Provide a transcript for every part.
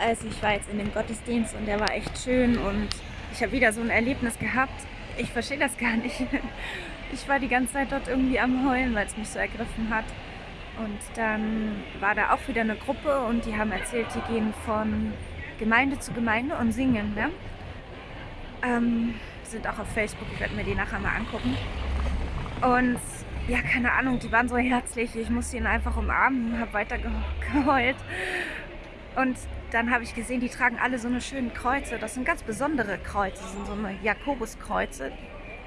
Also ich war jetzt in dem Gottesdienst und der war echt schön und ich habe wieder so ein Erlebnis gehabt. Ich verstehe das gar nicht. Ich war die ganze Zeit dort irgendwie am Heulen, weil es mich so ergriffen hat. Und dann war da auch wieder eine Gruppe und die haben erzählt, die gehen von Gemeinde zu Gemeinde und singen. Ne? Ähm, sind auch auf Facebook, ich werde mir die nachher mal angucken. Und ja, keine Ahnung, die waren so herzlich. Ich musste ihn einfach umarmen, habe weiter geheult. Und dann habe ich gesehen, die tragen alle so eine schönen Kreuze. Das sind ganz besondere Kreuze, das sind so eine Jakobuskreuze.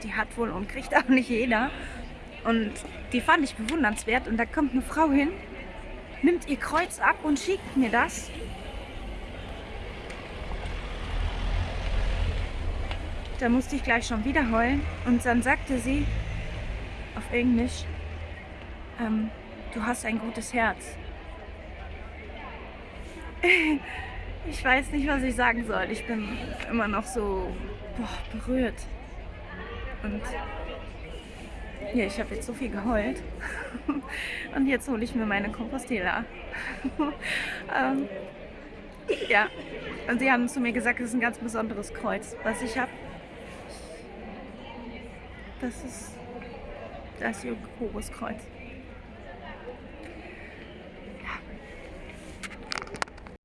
Die hat wohl und kriegt auch nicht jeder. Und die fand ich bewundernswert. Und da kommt eine Frau hin, nimmt ihr Kreuz ab und schickt mir das. Da musste ich gleich schon wieder heulen. Und dann sagte sie auf Englisch, ähm, du hast ein gutes Herz. Ich weiß nicht, was ich sagen soll. Ich bin immer noch so boah, berührt. Und ja, ich habe jetzt so viel geheult. Und jetzt hole ich mir meine Compostela. ähm, ja, und sie haben zu mir gesagt, es ist ein ganz besonderes Kreuz, was ich habe. Das ist das Jakobus-Kreuz.